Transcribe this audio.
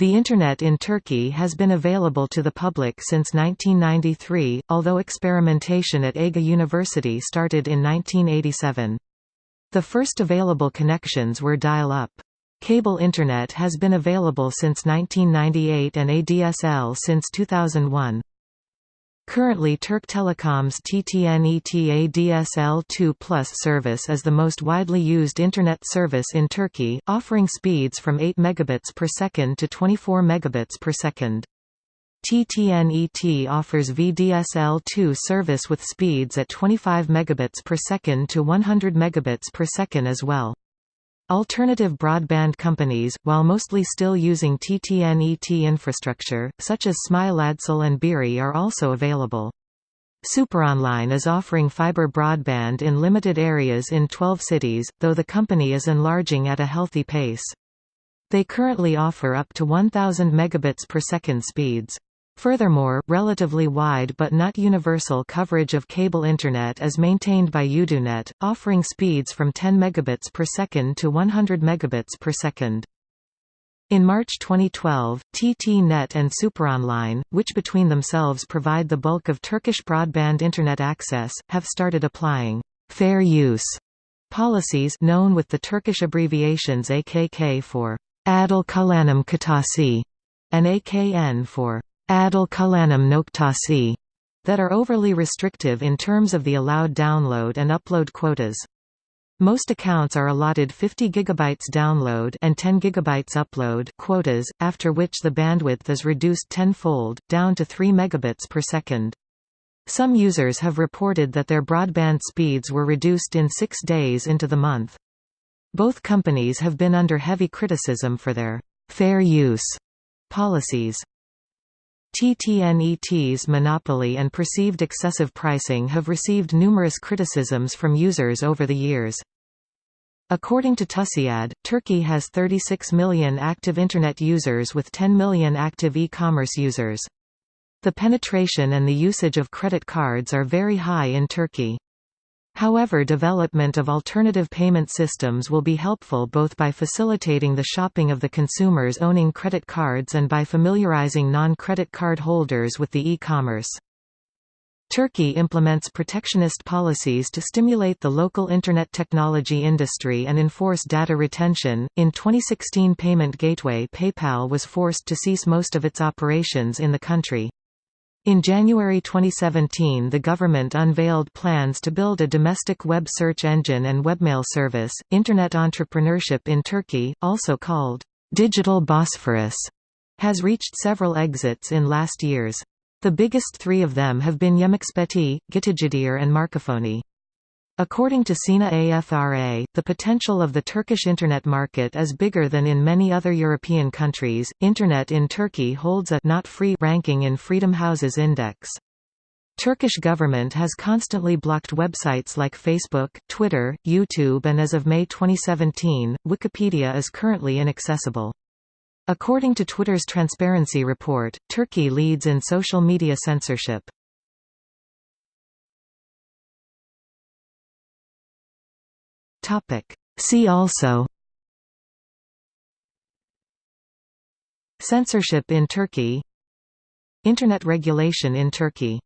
The Internet in Turkey has been available to the public since 1993, although experimentation at Ege University started in 1987. The first available connections were dial-up. Cable Internet has been available since 1998 and ADSL since 2001. Currently Türk Telekom's TTNET ADSL2 Plus service is the most widely used Internet service in Turkey, offering speeds from 8 megabits per second to 24 megabits per second. TTNET offers VDSL2 service with speeds at 25 megabits per second to 100 megabits per second as well. Alternative broadband companies, while mostly still using TTNET infrastructure, such as Smile ADSL and Biri are also available. Superonline is offering fiber broadband in limited areas in 12 cities, though the company is enlarging at a healthy pace. They currently offer up to 1000 megabits per second speeds. Furthermore, relatively wide but not universal coverage of cable Internet is maintained by Uydunet, offering speeds from 10 megabits per second to 100 megabits per second. In March 2012, TT-Net and Superonline, which between themselves provide the bulk of Turkish broadband Internet access, have started applying «fair use» policies known with the Turkish abbreviations AKK for Adil Kullanım Kotası and AKN for Adil Kullanım Noktası that are overly restrictive in terms of the allowed download and upload quotas. Most accounts are allotted 50 GB download and 10 GB upload quotas, after which the bandwidth is reduced tenfold, down to 3 megabits per second. Some users have reported that their broadband speeds were reduced in six days into the month. Both companies have been under heavy criticism for their fair use policies. TTNET's monopoly and perceived excessive pricing have received numerous criticisms from users over the years. According to TUSIAD, Turkey has 36 million active Internet users with 10 million active e-commerce users. The penetration and the usage of credit cards are very high in Turkey. However development of alternative payment systems will be helpful both by facilitating the shopping of the consumers owning credit cards and by familiarizing non-credit card holders with the e-commerce. Turkey implements protectionist policies to stimulate the local Internet technology industry and enforce data retention. In 2016, payment gateway PayPal was forced to cease most of its operations in the country. In January 2017 the government unveiled plans to build a domestic web search engine and webmail service. Internet entrepreneurship in Turkey, also called Digital Bosphorus, has reached several exits in last years. The biggest three of them have been Yemeksepeti, GittiGidiyor and Markafoni. According to SINA AFRA, the potential of the Turkish Internet market is bigger than in many other European countries. Internet in Turkey holds a not free ranking in Freedom House's index. Turkish government has constantly blocked websites like Facebook, Twitter, YouTube and as of May 2017, Wikipedia is currently inaccessible. According to Twitter's transparency report, Turkey leads in social media censorship. See also Censorship in Turkey Internet regulation in Turkey